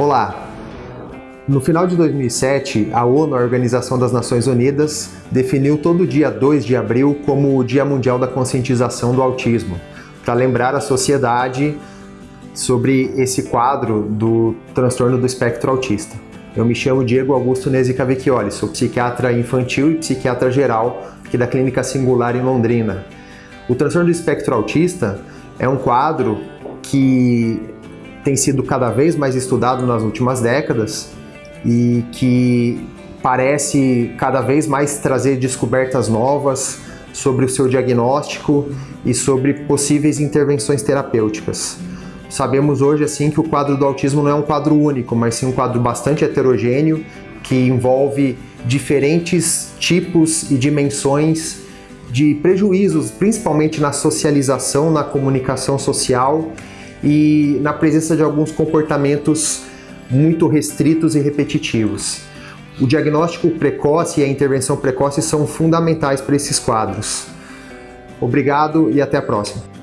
Olá! No final de 2007, a ONU, a Organização das Nações Unidas, definiu todo dia 2 de abril como o Dia Mundial da Conscientização do Autismo, para lembrar a sociedade sobre esse quadro do transtorno do espectro autista. Eu me chamo Diego Augusto Nezi Cavecchioli, sou psiquiatra infantil e psiquiatra geral aqui da Clínica Singular em Londrina. O transtorno do espectro autista é um quadro que tem sido cada vez mais estudado nas últimas décadas e que parece cada vez mais trazer descobertas novas sobre o seu diagnóstico e sobre possíveis intervenções terapêuticas. Sabemos hoje assim que o quadro do autismo não é um quadro único, mas sim um quadro bastante heterogêneo que envolve diferentes tipos e dimensões de prejuízos, principalmente na socialização, na comunicação social e na presença de alguns comportamentos muito restritos e repetitivos. O diagnóstico precoce e a intervenção precoce são fundamentais para esses quadros. Obrigado e até a próxima.